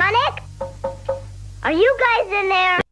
Sonic? Are you guys in there?